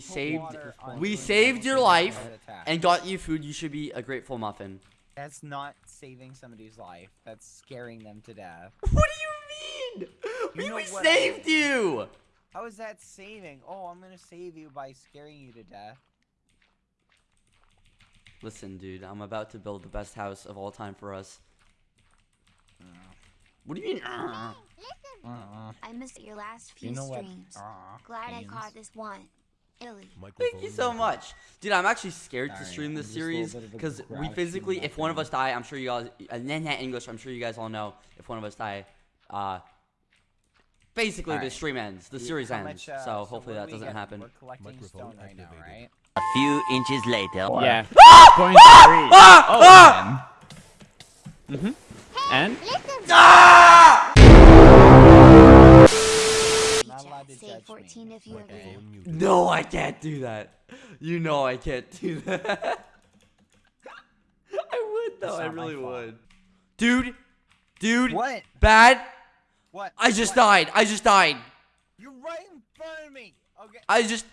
save me. We saved- we saved your life and got you food. You should be a grateful muffin. That's not saving somebody's life. That's scaring them to death. What do you mean? We, we what I saved mean. you. How is that saving? Oh, I'm gonna save you by scaring you to death. Listen, dude, I'm about to build the best house of all time for us. Uh, What do you mean? uh? uh, uh, I missed your last few you know what? streams. Uh, Glad I caught this one. Illy. Thank you so much, dude. I'm actually scared to stream this I'm just a little series bit of a because we physically, if one of us die, I'm sure you guys, and then that English, I'm sure you guys all know. If one of us die, uh, basically the stream ends, the series how ends. much, uh, so hopefully what that doesn't get? happen. We're collecting stone right now, right? A few inches later. Yeah. Ah! Point three. Ah! Oh, man. And Ah! 14 me. if you agree. Microphone. No, I can't do that. You know I can't do that. I would though. I really would. Dude, dude, What? bad. What? I just What? died. I just died. You're right in front of me. Okay. I just.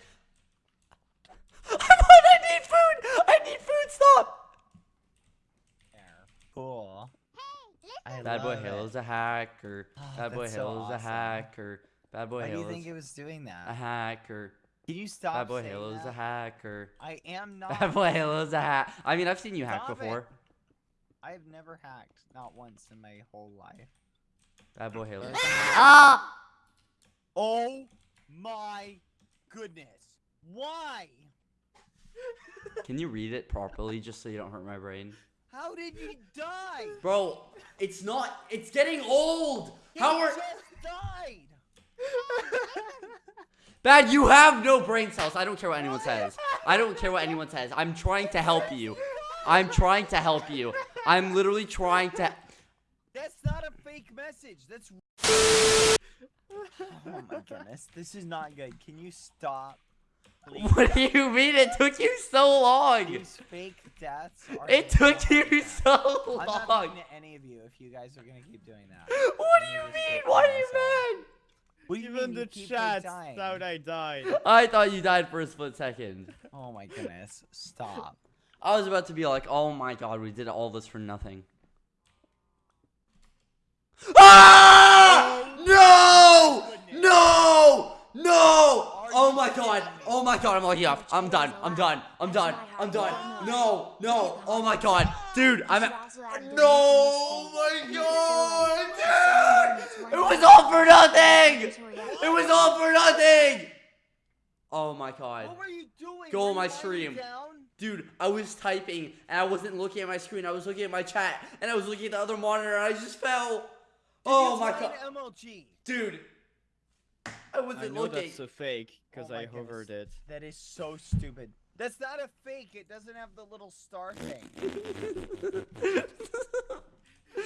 I'm on. I need food. I need food. Stop. There. Cool. I Bad boy love Halo's it. a hacker. Oh, Bad boy that's so Halo's a awesome. hacker. Bad boy Why do you think it was doing that? a that? hacker. Can you stop Bad boy saying Halo's a that? hacker. I am not. Bad boy Halo's a hack. I mean, I've seen you hack Stop it. before. I've never hacked, not once in my whole life. Bad boy Halo's. There's a hack. Ah! Oh my goodness. Why? Can you read it properly just so you don't hurt my brain? How did you die? Bro, it's not. It's getting old. He How are just died. Bad? You have no brain cells. I don't care what anyone says. I don't care what anyone says. I'm trying to help you. I'm trying to help you. I'm literally trying to. That's not a fake message. That's. oh my goodness. This is not good. Can you stop? Please. What do you mean? It took you so long. These fake deaths are. It took happen. you so I'm not long. to any of you if you guys are gonna keep doing that. What do I'm you mean? keep Why are you myself. mad? What even the You keep, like, chat dying? thought I died. I thought you died for a split second. Oh my goodness. Stop. I was about to be like, oh my god, we did all this for nothing. Ah! No! No! No! Oh my god! Oh my god! I'm lucky off. I'm done. I'm done. I'm done. I'm done. No! No! Oh my god, dude! I'm. You At- also added the no! Oh my god, dude! It was all for nothing. It was all for nothing. Oh my god. What were you doing? Go on my stream. Dude, I was typing and I wasn't looking at my screen. I was looking at my chat and I was looking at the other monitor and I just fell. Did Oh my god. MLG. Dude. I I wasn't I know looking. that's a fake because Oh my I goodness. hovered it. That is so stupid. That's not a fake. It doesn't have the little star thing.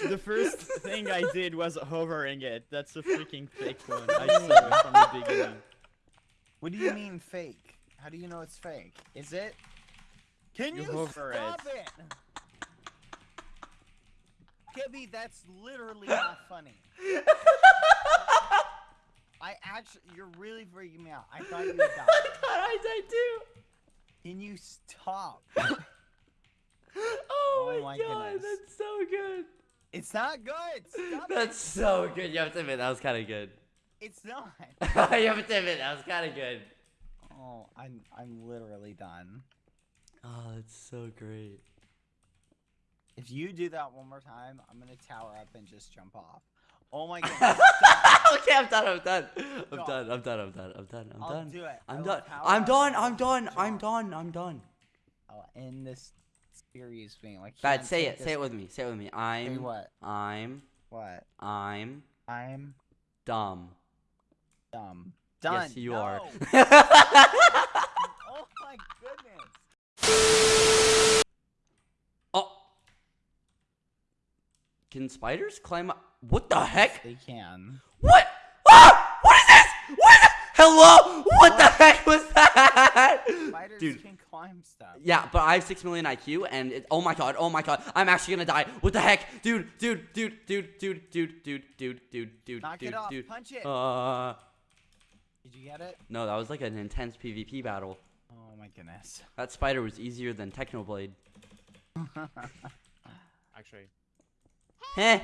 The first thing I did was hovering it. That's a freaking fake one. I saw it from the beginning. What do you mean fake? How do you know it's fake? Is it? Can You you, hover stop it? Kibby, that's literally not funny. I actually, you're really freaking me out. I thought you would die. I thought I died too. Can you stop? Oh, Oh my, my god, goodness. that's so good. It's not good. Stop That's it. so good. You have to admit that was kind of good. It's not. you have to admit that was kind of good. Oh, I'm I'm literally done. Oh, that's so great. If you do that one more time, I'm gonna tower up and just jump off. Oh my goodness. stop. okay, I'm done. I'm done. I'm Go. done. I'm done. I'm done. I'm done. I'm I'll done. do it. I I'm done. I'm done. I'm done. I'm done. I'm done. I'll end this series being like. Bad. Say it. Say it with me. Say it with me. I'm. what? I'm. What? I'm I'm dumb. dumb. Done. Yes, you No. are. oh my goodness. oh. Can spiders climb up? What the heck? They can. What? Ah! What is this? What? Hello? What the heck was? Spiders Dude. can climb stuff. Yeah, but I have 6 million IQ and it, oh my god, oh my god, I'm actually gonna die. What the heck? Dude, dude, dude, dude, dude, dude, dude, dude, dude, dude, Knock dude, it off. dude. Punch it. Uh Did you get it? No, that was like an intense PvP battle. Oh my goodness. That spider was easier than Technoblade. Actually, Heh.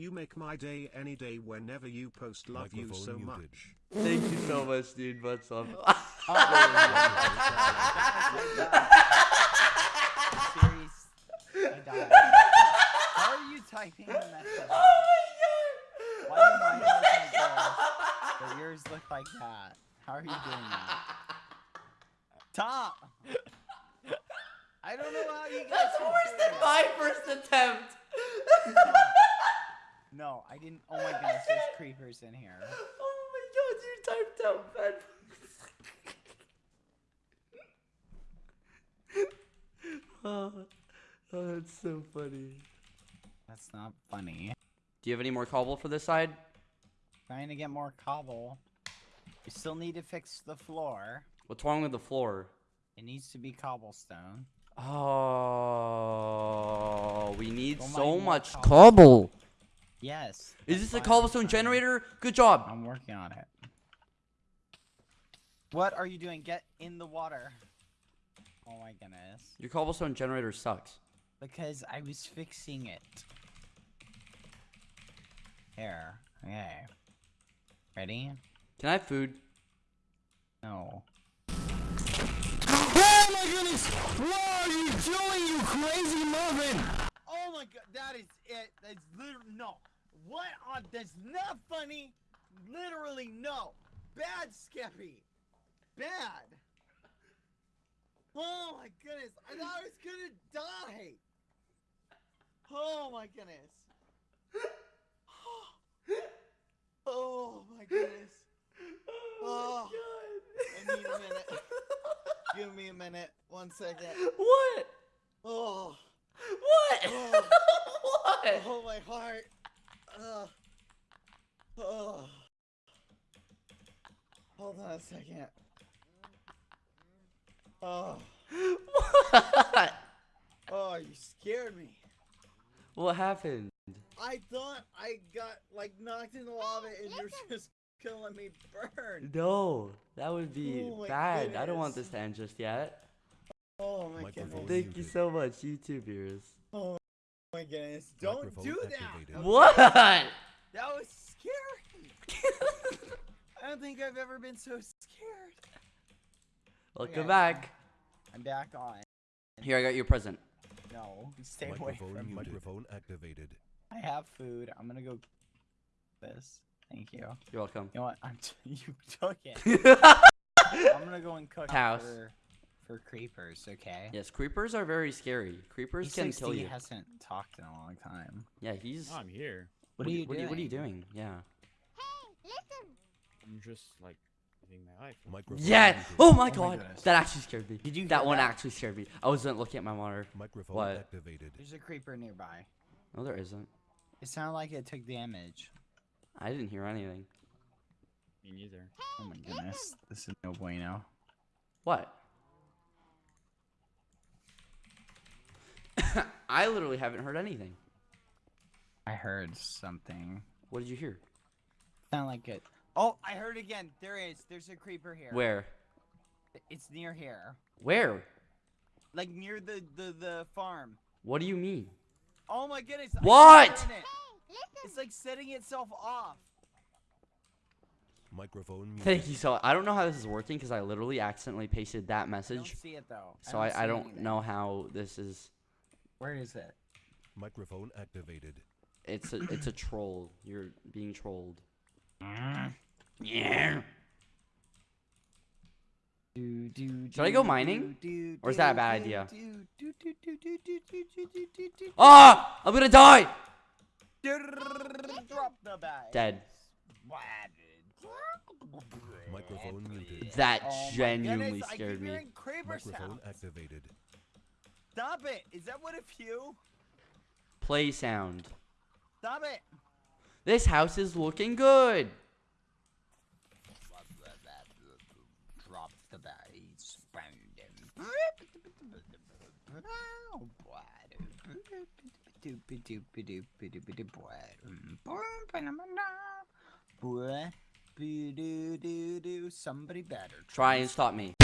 You make my day any day whenever you post love you so muted. much. Thank you so much, dude. What's up? Serious. How are you typing the message? oh Why do mine look like this, but yours look like that? How are you doing that? Tom! I don't know how you guys That's can worse than that. my first attempt. No, I didn't. Oh my goodness, there's creepers in here. oh my god, you typed out bad. oh, oh, that's so funny. That's not funny. Do you have any more cobble for this side? Trying to get more cobble. We still need to fix the floor. What's wrong with the floor? It needs to be cobblestone. Oh, we need Go mine so much cobble. cobble. Yes. Is this a I'm cobblestone generator? Good job. I'm working on it. What are you doing? Get in the water. Oh my goodness. Your cobblestone generator sucks. Because I was fixing it. Here. Okay. Ready? Can I have food? No. Oh my goodness! That is it. That's literally no. What on? That's not funny. Literally no. Bad, Skeppy. Bad. Oh my goodness. I thought I was gonna die. Oh my goodness. Oh my goodness. Oh, my god! I need a minute. Give me a minute. One second. What? Oh. What? Oh. What? Oh, my heart. Ugh. Oh. Hold on a second. Oh. What? Oh, you scared me. What happened? I thought I got like knocked in the lava and you're just gonna let me burn. No, that would be Oh my bad. I don't want this to end just yet. Oh my Microphone goodness. Thank you so much, YouTubers. Oh my goodness. Don't Microphone do activated. that. What? That was scary. I don't think I've ever been so scared. Welcome Okay. back. I'm back on. Here, I got you a present. No, stay away Microphone from me. muted. Microphone activated. I have food. I'm gonna go. This. Thank you. You're welcome. You know what? I'm t- you took it. I'm gonna go and cook House. For for creepers. Okay. yes, creepers are very scary. Creepers can kill E60 you. hasn't talked in a long time. Yeah, he's. I'm here. What, are you what doing? what are you doing? Yeah. Hey, listen. I'm just like living my life. Microphone Yeah. Oh my oh my god, goodness. that actually scared me. Did you That hear one that? actually scared me. I wasn't looking at my monitor. Microphone What? activated. There's a creeper nearby. No, there isn't. It sounded like it took damage. I didn't hear anything. Me neither. Oh my goodness. This is no bueno. What? I literally haven't heard anything. I heard something. What did you hear? Sound like it. Oh, I heard again. There is. There's a creeper here. Where? It's near here. Where? Like near the the the farm. What do you mean? Oh my goodness. What? hear it. It's like setting itself off. Microphone muted. Thank you so. I don't know how this is working because I literally accidentally pasted that I message. don't see it though. So I, see I don't know how this is. Where is it? Microphone activated. It's a it's a troll. You're being trolled. Yeah. Do, do, Should I go mining? Do, or is that a bad idea? Ah! I'm gonna die! Dead. Microphone muted. That oh genuinely goodness, scared me. Microphone activated. Stop it! Is that what a few? Play sound. Stop it! This house is looking good. Drop the. Somebody better Try and stop me.